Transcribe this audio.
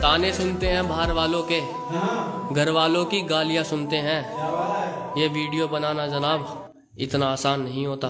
ताने सुनते हैं बाहर वालों के। घर वालों की गालियाँ सुनते हैं। ये वीडियो बनाना जनाब इतना आसान नहीं होता।